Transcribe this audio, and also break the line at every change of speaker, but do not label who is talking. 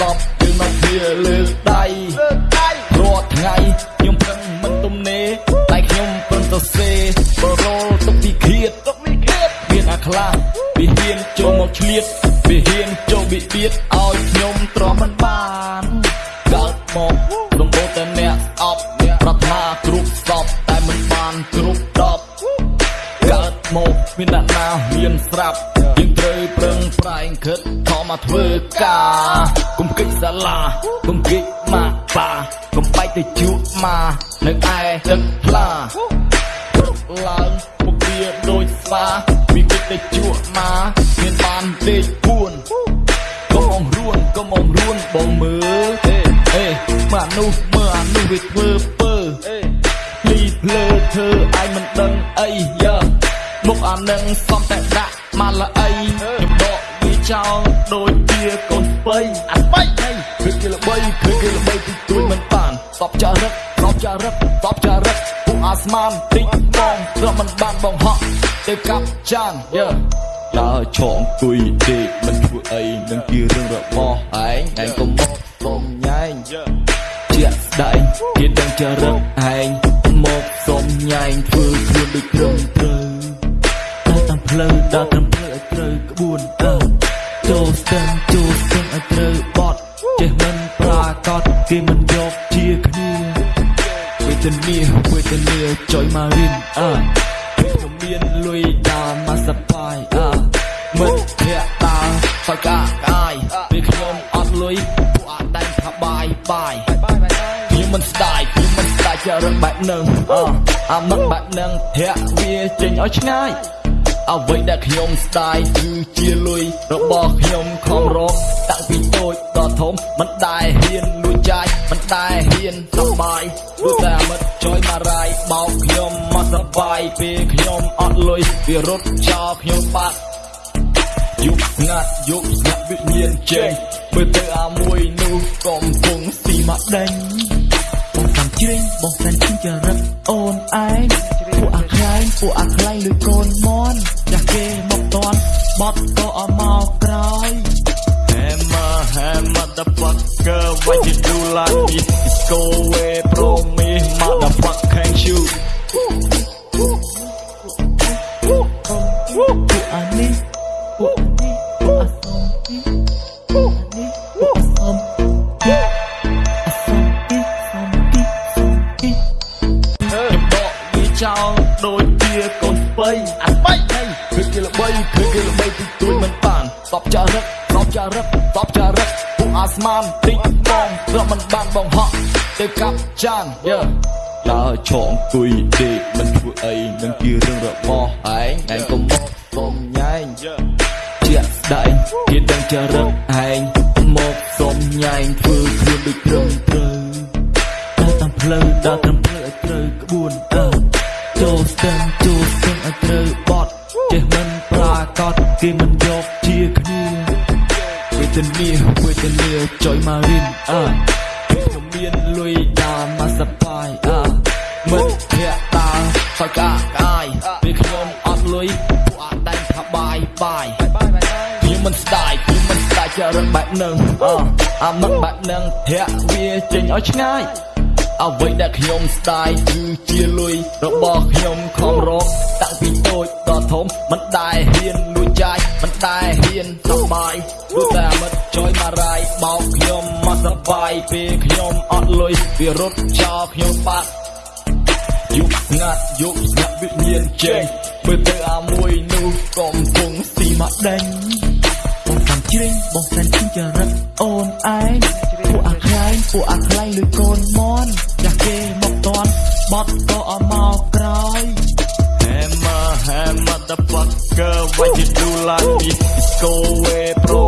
សពគឺមកវាលើដៃរាល់ថ្ងៃខ្ញុំប្រឹងមិនទំនេរតែខ្ញុំប្រឹងទៅសេបរលទុកពីឃាតទុកពីឃាតមានអាខ្លះវាហ៊ានចូលមកឆ្លៀតវាហ៊ានចូលបៀតបៀតឲ្យខ្ញុំទ្រាំមិនបានកើតមកដំបូងតែអ្នកស្អប់ប្រាថ្នាគ្រប់សពតែមិនបានគ្រប់ដប់កើតមកមានអ្នកណាមានស្រាប់យើងត្រូវប្រឹងប្រែងខិតខំ មកធ្វើការកុំគិតសាលាកុំគិតមកបាកុំបែកទៅជក់មកនៅឯទឹកផ្លាព្រឹកឡើងពុកវាដូចស្វាវាគិតទៅជក់មកមានបានដេកពួនកុំអងរួនកុំអងរួនបងមើលអេអេមើលអានោះមើលអានោះវាធ្វើពើអេភ្លីភ្លើធ្វើឯងមិនដឹងអីយើមុខអានឹងសំតែដាក់មកละអីខ្ញុំដកវា ចោលដូចជាកូនស្បៃអាស្បៃហីគឺគេល្បីគឺគេល្បីទីទួយមិនបានតបចារឹកតបចារឹកតបចារឹកពួកអាស្មានតិចបងរកមិនបានបងហក់ទៅកាប់ចានយើដើរឆងគួយទេមិនធ្វើអីនឹងជារឿងរបស់ឯងឯងកុំមកសុំញ៉ែងជាក់ស្ដែងគេដឹងចរិតឯងមកសុំញ៉ែងធ្វើខ្លួនដូចត្រឹមត្រូវដើរតាមផ្លូវដើរតាមផ្លូវឲ្យត្រូវក្បួនអើចូ គេមិនយកជាគ្នាវេទនាវេទនាចុយមករិនអើខ្ញុំមានលុយដើរមកសបាយអើមិត្តភក្តិដើរសកាកាយពេលខ្ញុំអត់លុយពួកអត់ដែងថាបាយបាយខ្ញុំមិនស្ដាយខ្ញុំមិនស្ដាយចរិតបែបនឹងអើអាមិត្តបែបនឹងធាក់វាចេញឲ្យឆ្ងាយអ្វីដែលខ្ញុំស្ដាយគឺជាលុយរបស់ខ្ញុំខំរកតាំងពីតូចដល់ធំមិនដែលហ៊ានលួចចាយមិនដែលហ៊ានសប្បា យព្រោះតែមិត្តចុយមករាយបោកខ្ញុំមកសប្បាយពេលខ្ញុំអត់លុយវារត់ចោលខ្ញុំបាត់យុគស្ងាត់យុគស្ងាត់វិញ្ញាណចេញមើលទៅអាមួយនោះកំពុងស៊ីមកដេញបងតាមជ្រេងបងសានជិះចរិតអូនឯងពួកអាខ្លែងពួកអាខ្លែងលួចកូនមន់ចាស់គេមកតន់បត់ក៏អស់ម បៃអាស្បៃហីគឺគេល្បីគឺគេល្បីទីទួយមិនបានតបចារឹកតបចារឹកតបចារឹកពួកអាស្មានតិចបងរកមិនបានបងហក់ទៅកាប់ចានយើដើរឆងគួយទេមិនធ្វើអីនឹងជារឿងរបស់ឯងឯងកុំមកសុំញ៉ែងជាក់ស្ដែងគេដឹងចរិតឯងមកសុំញ៉ែងធ្វើខ្លួនដូចត្រឹមត្រូវដើរតាមផ្លូវដើរតាមផ្លូវឲ្យត្រូវ រូវបត់ចេះមិនប្រាកដគេមិនយកជាគ្នាវេទនាវេទនាចុយមករិនអើខ្ញុំមានលុយដើរមកសប្បាយអើមិត្តភក្តិដើរសកាកាយពេលខ្ញុំអត់លុយពួកអត់ដែងថាបាយបាយខ្ញុំមិនស្ដាយខ្ញុំមិនស្ដាយចរិតបែបនឹងអើអាមិត្តបែបនឹងធាក់វាចេញឲ្យឆ្ងាយអ្វីដែលខ្ញុំស្ដាយគឺជាលុយរបស់ខ្ញុំខំរកតាំង ពីតូចដល់ធំមិនដែលហ៊ានលួចចាយមិនដែលហ៊ានសប្បាយព្រោះតែមិត្តចុយមករាយបោកខ្ញុំមកសប្បាយពេលខ្ញុំអត់លុយវារត់ចោលខ្ញុំបាត់យុគស្ងាត់យុគស្ងាត់វិញ្ញាណចេញមើលទៅអាមួយនោះកំពុងស៊ីមកដេញបងតាមជ្រេងបងសានជិះចរិតអូនឯងពួកអាខ្លែងពួកអាខ្លែងលួចកូនមន់ចាស់គេមកតន់បត់ក៏អស់មកក្រោយ nigga, you do doet me? It's go away, bro.